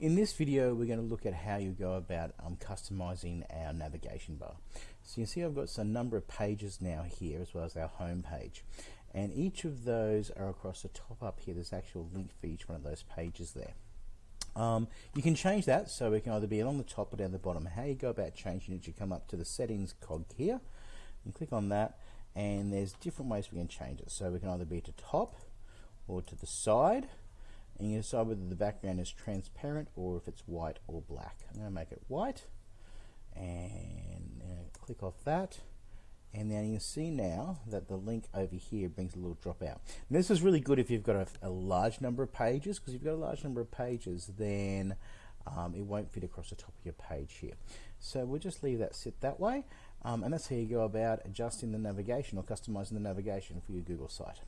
In this video we're going to look at how you go about um, customizing our navigation bar. So you see I've got a number of pages now here as well as our home page and each of those are across the top up here there's actual link for each one of those pages there. Um, you can change that so it can either be along the top or down the bottom. How you go about changing it, you come up to the settings cog here and click on that and there's different ways we can change it. So we can either be to top or to the side and you decide whether the background is transparent or if it's white or black. I'm going to make it white and uh, click off that and then you can see now that the link over here brings a little drop out. And this is really good if you've got a, a large number of pages because if you've got a large number of pages then um, it won't fit across the top of your page here. So we'll just leave that sit that way um, and that's how you go about adjusting the navigation or customizing the navigation for your Google site.